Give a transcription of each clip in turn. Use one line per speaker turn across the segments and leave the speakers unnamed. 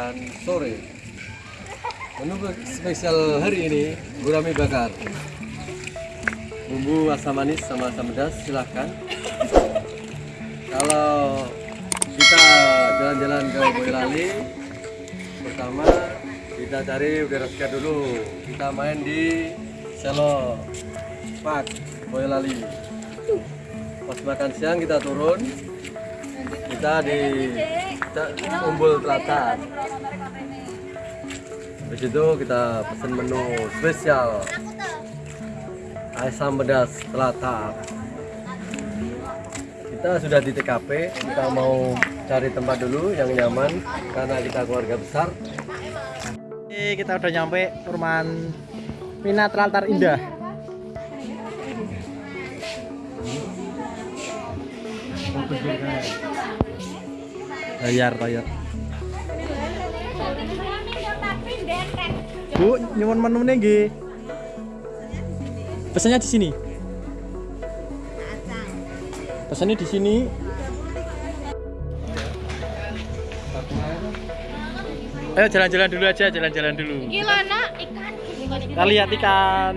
makan sore. Menu spesial hari ini gurame bakar. Bumbu asam manis sama asam pedas silahkan. Kalau kita jalan-jalan ke Boyolali, pertama kita cari udara segar dulu. Kita main di Selo Park Boyolali. Pas makan siang kita turun, kita di kita Umbul Telatar. Di situ kita pesan menu spesial asam pedas telatar. Kita sudah di TKP, kita mau cari tempat dulu yang nyaman karena kita keluarga besar.
Oke, kita udah nyampe perumahan Mina Telantar Indah. Bayar, bayar. Bu, nyuwun menunya nggih. Pesannya di sini. Pesannya di sini. Ayo jalan-jalan dulu aja, jalan-jalan dulu.
Gila nak ikan.
Kita lihat ikan.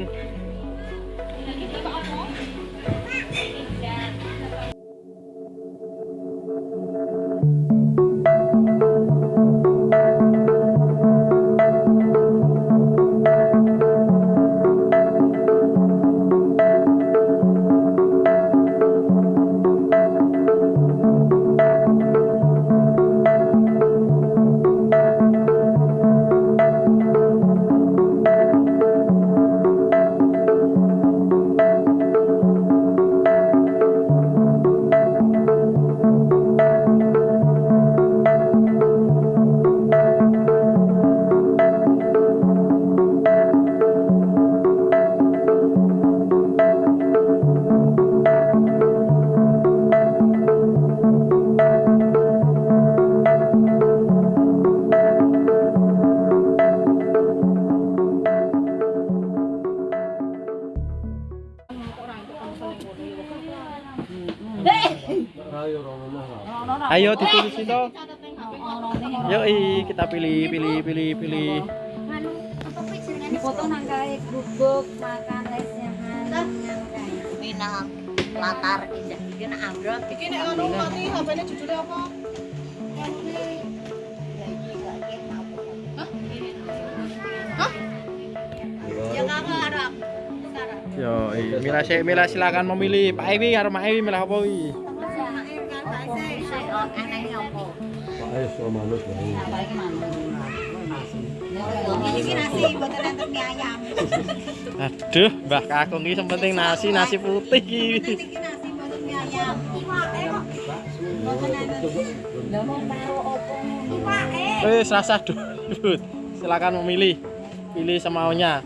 Ayo ditulis itu. Yoi, kita pilih, pilih, pilih, pilih.
Foto nang kae gubuk makan lesehan.
Minang latar indah iki nek ambrol
Iki nek ngono mati HP-ne judulnya apa?
ya
Yoi, Mila, si- Mila silakan memilih. Pak Ewi karo Mak Ewi milih apa wi?
Ayo sama manut
enten mie ayam.
Aduh, Mbah Kakung iki penting nasi, nasi putih iki. Wis rasa dulu. Silakan memilih. Pilih semaunya.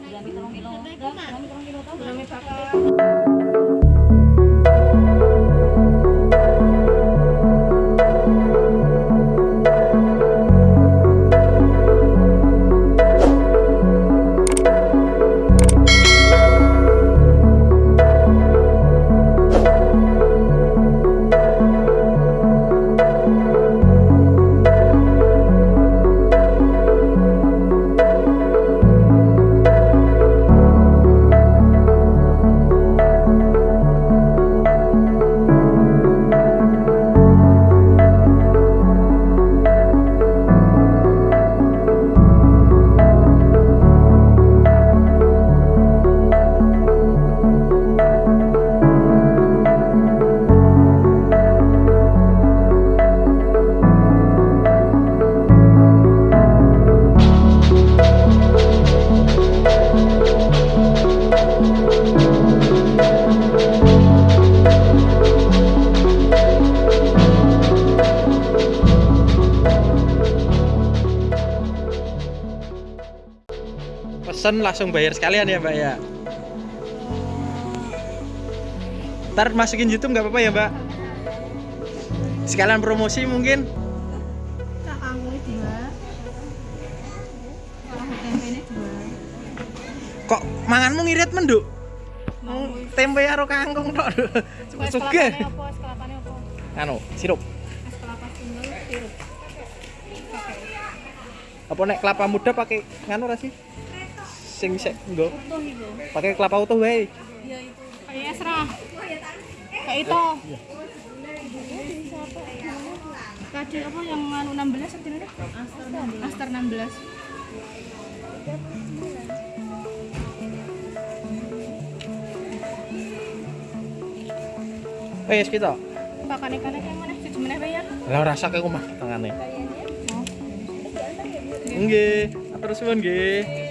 Pesen langsung bayar sekalian ya Mbak ya. Ntar masukin YouTube nggak apa-apa ya Mbak? Sekalian promosi mungkin. Kok manganmu ngirit menduk? Tempe karo kangkung tok.
Apa?
Anu, sirup. Apa nek kelapa muda pakai nganu ra sih? Sing sik nggo. Pakai kelapa utuh wae.
Kayak Esra. Kayak itu. Tadi apa yang anu 16 sebenarnya? Aster 16.
Wes kita.
Pakan ikannya kayak mana? Siji meneh bayar.
Lah tangane. Nggih, atur suwun nggih.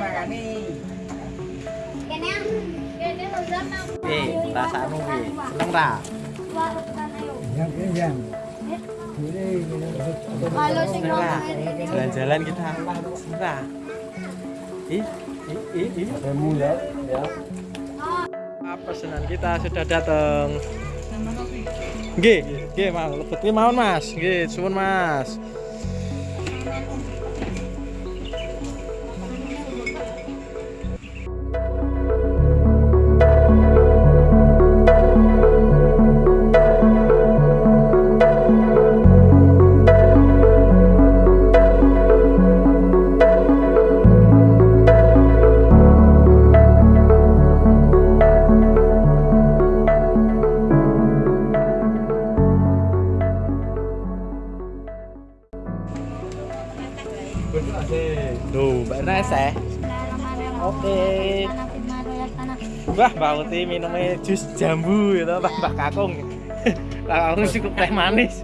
Makani. Kene kene lozana.
Eh, rasane piye? Seneng ra?
Kalau sing
Jalan-jalan kita. Ra? Ih, ih, ih, ih.
Ya, ya.
Pesanan kita sudah datang. Nggih, nggih, Mang. Lebet mawon, Mas. Nggih, suwun, Mas. Wah, Mbak Uti minumnya jus jambu gitu, Mbak Kakung. Mbak Kakung cukup teh manis.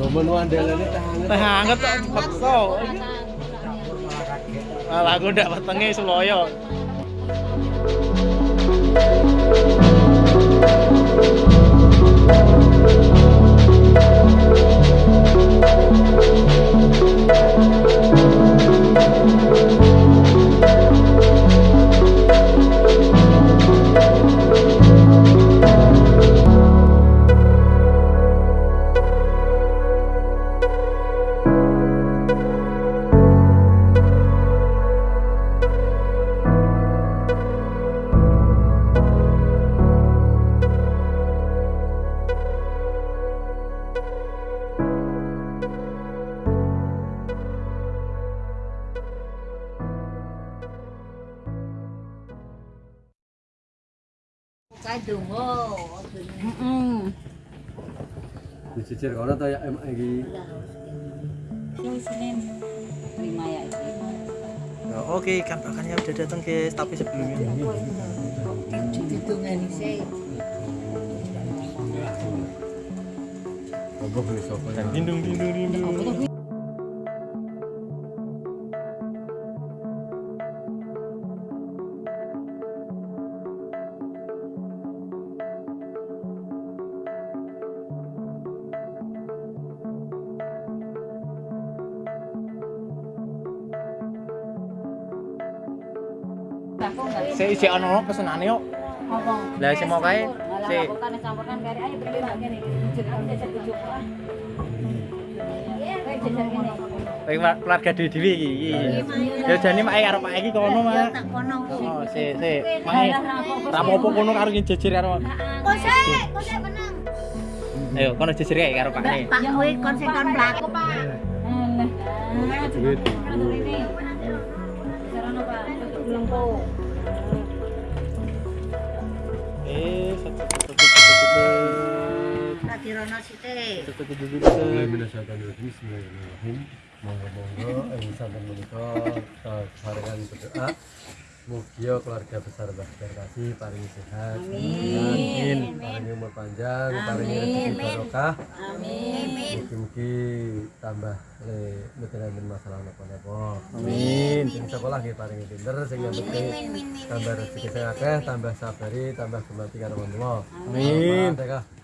Ngomong wandelane teh hangat.
Teh hangat kok bekso. Malah aku ndak wetenge seloyo.
Dicicir kono to ya em iki.
Terima ya.
Ya, Oke, ikan bakarnya udah datang guys, tapi sebelumnya
Hitungan sih.
Apa beli sopo ya?
dindung dindung dindung. Saya isi ono pesenane yuk.
Apa?
Lah sing mau kae si
kari ayo aku jajan tujuh orang. Kayak jajan kene.
Kowe keluarga dhewe-dhewe iki. Ya jane mak karo Pak iki kono, Mak.
Tak kono.
Oh, si si. Mak rapopo kono karo jejer karo.
Kose, kose menang.
Ayo kono jejer kae karo Pak ne.
Pak kowe kose kan mlaku, Pak.
Duit. Bismillahirrahmanirrahim. Monggo-monggo ing santen menika sarengan berdoa. Keluarga besar Mbah Berkasi paringi sehat.
Amin.
Paringi umur panjang, paringi rezeki barokah.
Amin.
Mugi-mugi tambah le mboten masalah napa-napa.
Amin.
Sing sekolah nggih paringi pinter, sing nyambete tambah rezeki sing akeh, tambah sabari, tambah gemati karo Allah.
Amin.
Fatihah.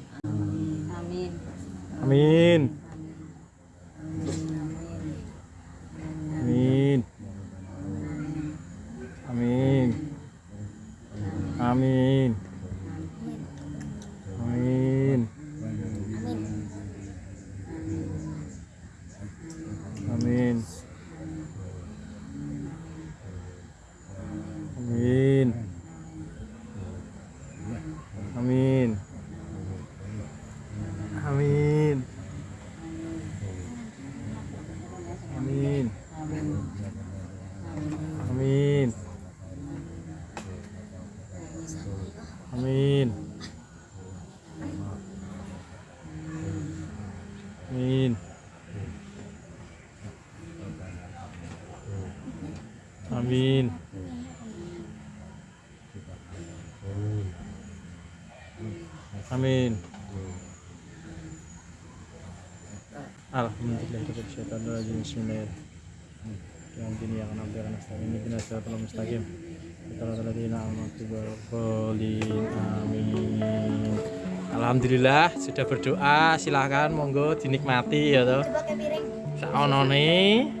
Amin.
Amin. Amin. Alhamdulillah sudah berdoa silahkan monggo dinikmati ya
tuh.
Saonone.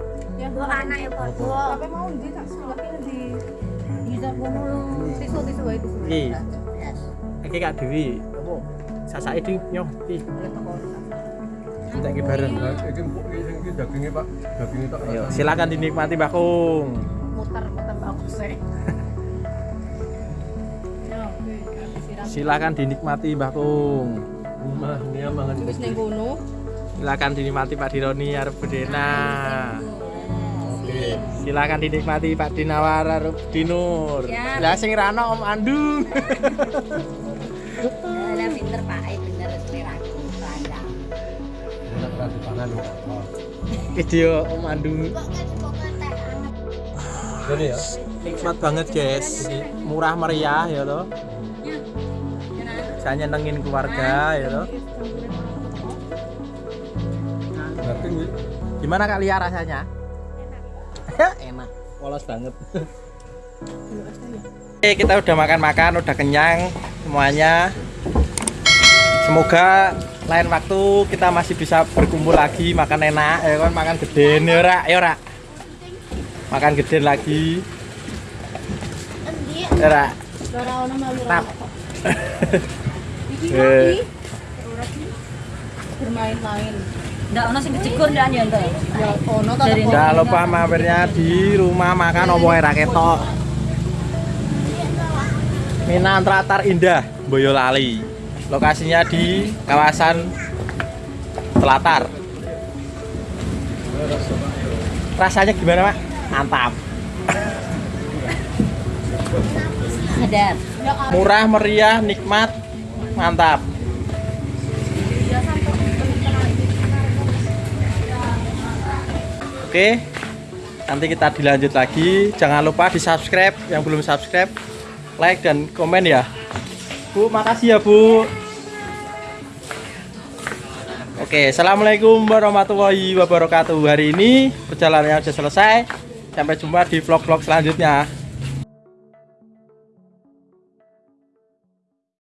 Mbok
iya. mau di? Di
iya. Kak Dewi. Sasake di nyoh iki. Bareng.
Nah, iki iki dagingnya Pak. Dagingnya tak.
Silakan dinikmati Mbak Kung.
Muter-muter
Silakan dinikmati Mbak Kung.
Rumah.
Wis.
Silakan dinikmati Pak Dironi arep bedena. Silakan dinikmati Pak Dinawar arep Dinur.
Ya.
Lah sing rano Om Andung.
Lah pinter Pak, eh bener seleraku. Panjang.
Om Andung.
jadi ya
Nikmat banget guys. Murah meriah ya toh. Saya nyenengin keluarga ya toh.
daging ini
Gimana Kak Lia rasanya? Enak. Polos banget. Oke, kita udah makan-makan, udah kenyang semuanya. Semoga lain waktu kita masih bisa berkumpul lagi, makan enak, ya kan, makan gede ya ora, ya ora. Makan gede lagi. Ya ora.
ora ono malu
Tap.
iki
Eh.
bermain-main
Ndak ono sing ndak
ya ono
Jangan lupa mampirnya di rumah makan Opo era ketok. Minang Tratar Indah, Boyolali. Lokasinya di kawasan Telatar. Rasanya gimana, Mak? Mantap. Murah, meriah, nikmat. Mantap. Oke. Nanti kita dilanjut lagi. Jangan lupa di-subscribe yang belum subscribe, like dan komen ya. Bu, makasih ya, Bu. Oke, Assalamualaikum warahmatullahi wabarakatuh Hari ini perjalanannya sudah selesai Sampai jumpa di vlog-vlog selanjutnya